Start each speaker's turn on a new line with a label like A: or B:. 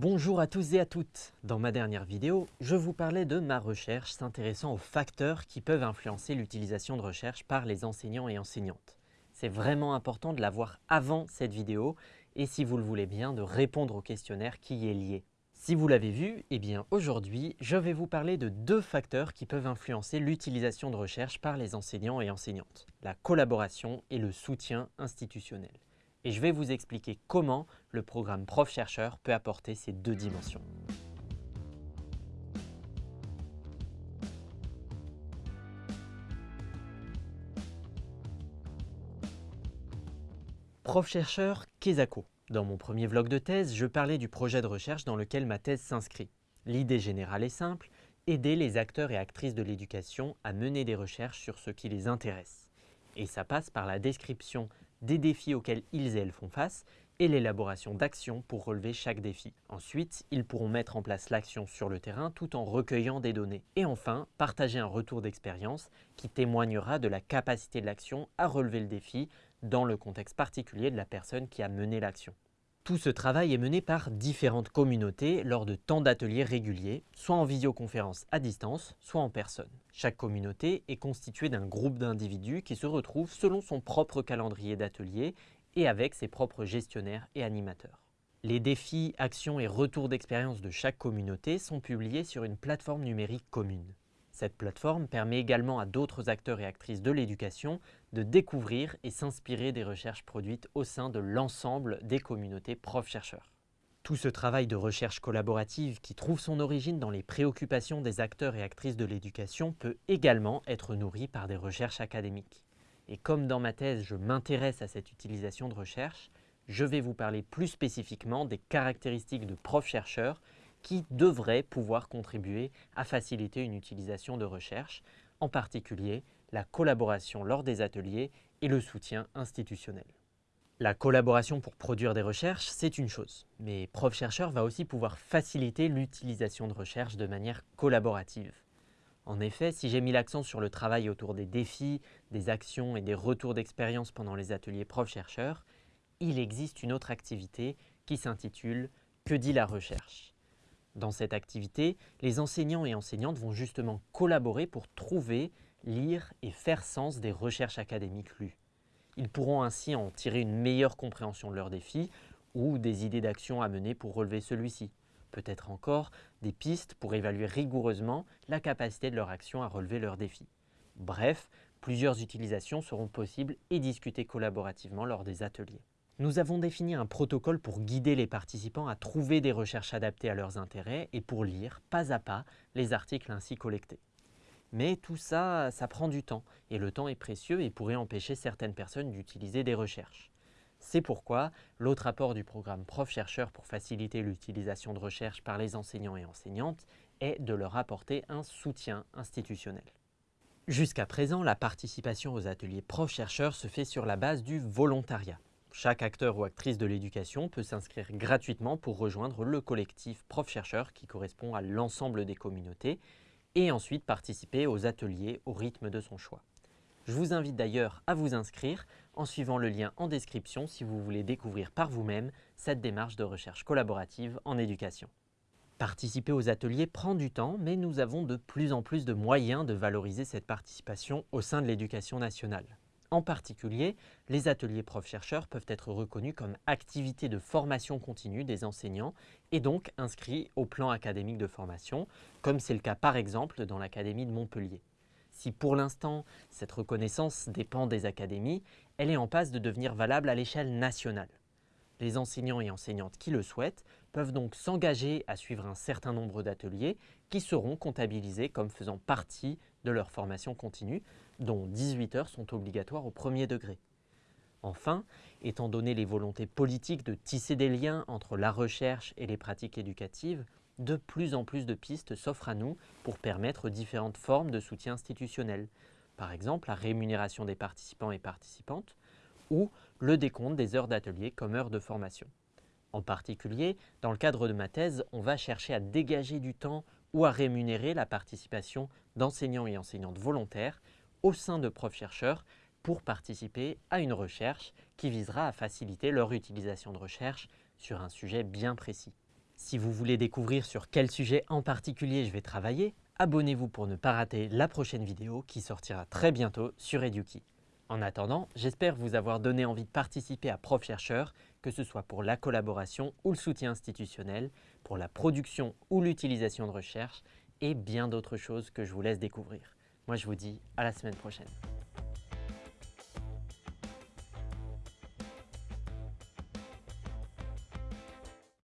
A: Bonjour à tous et à toutes Dans ma dernière vidéo, je vous parlais de ma recherche s'intéressant aux facteurs qui peuvent influencer l'utilisation de recherche par les enseignants et enseignantes. C'est vraiment important de la voir avant cette vidéo et si vous le voulez bien, de répondre au questionnaire qui y est lié. Si vous l'avez vu, eh bien aujourd'hui, je vais vous parler de deux facteurs qui peuvent influencer l'utilisation de recherche par les enseignants et enseignantes, la collaboration et le soutien institutionnel. Et je vais vous expliquer comment le programme Prof-Chercheur peut apporter ces deux dimensions. Prof-Chercheur Kesako. Dans mon premier vlog de thèse, je parlais du projet de recherche dans lequel ma thèse s'inscrit. L'idée générale est simple, aider les acteurs et actrices de l'éducation à mener des recherches sur ce qui les intéresse. Et ça passe par la description des défis auxquels ils et elles font face et l'élaboration d'actions pour relever chaque défi. Ensuite, ils pourront mettre en place l'action sur le terrain tout en recueillant des données. Et enfin, partager un retour d'expérience qui témoignera de la capacité de l'action à relever le défi dans le contexte particulier de la personne qui a mené l'action. Tout ce travail est mené par différentes communautés lors de temps d'ateliers réguliers, soit en visioconférence à distance, soit en personne. Chaque communauté est constituée d'un groupe d'individus qui se retrouvent selon son propre calendrier d'atelier et avec ses propres gestionnaires et animateurs. Les défis, actions et retours d'expérience de chaque communauté sont publiés sur une plateforme numérique commune. Cette plateforme permet également à d'autres acteurs et actrices de l'éducation de découvrir et s'inspirer des recherches produites au sein de l'ensemble des communautés profs-chercheurs. Tout ce travail de recherche collaborative qui trouve son origine dans les préoccupations des acteurs et actrices de l'éducation peut également être nourri par des recherches académiques. Et comme dans ma thèse, je m'intéresse à cette utilisation de recherche, je vais vous parler plus spécifiquement des caractéristiques de profs-chercheurs qui devraient pouvoir contribuer à faciliter une utilisation de recherche, en particulier la collaboration lors des ateliers et le soutien institutionnel. La collaboration pour produire des recherches, c'est une chose, mais prof-chercheur va aussi pouvoir faciliter l'utilisation de recherche de manière collaborative. En effet, si j'ai mis l'accent sur le travail autour des défis, des actions et des retours d'expérience pendant les ateliers prof-chercheur, il existe une autre activité qui s'intitule « Que dit la recherche ?» Dans cette activité, les enseignants et enseignantes vont justement collaborer pour trouver, lire et faire sens des recherches académiques lues. Ils pourront ainsi en tirer une meilleure compréhension de leurs défis ou des idées d'action à mener pour relever celui-ci. Peut-être encore des pistes pour évaluer rigoureusement la capacité de leur action à relever leurs défis. Bref, plusieurs utilisations seront possibles et discutées collaborativement lors des ateliers. Nous avons défini un protocole pour guider les participants à trouver des recherches adaptées à leurs intérêts et pour lire pas à pas les articles ainsi collectés. Mais tout ça, ça prend du temps et le temps est précieux et pourrait empêcher certaines personnes d'utiliser des recherches. C'est pourquoi l'autre apport du programme Prof-Chercheur pour faciliter l'utilisation de recherches par les enseignants et enseignantes est de leur apporter un soutien institutionnel. Jusqu'à présent, la participation aux ateliers Prof-Chercheur se fait sur la base du volontariat. Chaque acteur ou actrice de l'éducation peut s'inscrire gratuitement pour rejoindre le collectif prof-chercheur qui correspond à l'ensemble des communautés et ensuite participer aux ateliers au rythme de son choix. Je vous invite d'ailleurs à vous inscrire en suivant le lien en description si vous voulez découvrir par vous-même cette démarche de recherche collaborative en éducation. Participer aux ateliers prend du temps, mais nous avons de plus en plus de moyens de valoriser cette participation au sein de l'éducation nationale. En particulier, les ateliers prof-chercheurs peuvent être reconnus comme activités de formation continue des enseignants et donc inscrits au plan académique de formation, comme c'est le cas par exemple dans l'Académie de Montpellier. Si pour l'instant, cette reconnaissance dépend des académies, elle est en passe de devenir valable à l'échelle nationale. Les enseignants et enseignantes qui le souhaitent peuvent donc s'engager à suivre un certain nombre d'ateliers qui seront comptabilisés comme faisant partie de leur formation continue, dont 18 heures sont obligatoires au premier degré. Enfin, étant donné les volontés politiques de tisser des liens entre la recherche et les pratiques éducatives, de plus en plus de pistes s'offrent à nous pour permettre différentes formes de soutien institutionnel. Par exemple, la rémunération des participants et participantes ou le décompte des heures d'atelier comme heures de formation. En particulier, dans le cadre de ma thèse, on va chercher à dégager du temps ou à rémunérer la participation d'enseignants et enseignantes volontaires au sein de profs-chercheurs pour participer à une recherche qui visera à faciliter leur utilisation de recherche sur un sujet bien précis. Si vous voulez découvrir sur quel sujet en particulier je vais travailler, abonnez-vous pour ne pas rater la prochaine vidéo qui sortira très bientôt sur Eduki. En attendant, j'espère vous avoir donné envie de participer à Prof Chercheur, que ce soit pour la collaboration ou le soutien institutionnel, pour la production ou l'utilisation de recherche et bien d'autres choses que je vous laisse découvrir. Moi je vous dis à la semaine prochaine.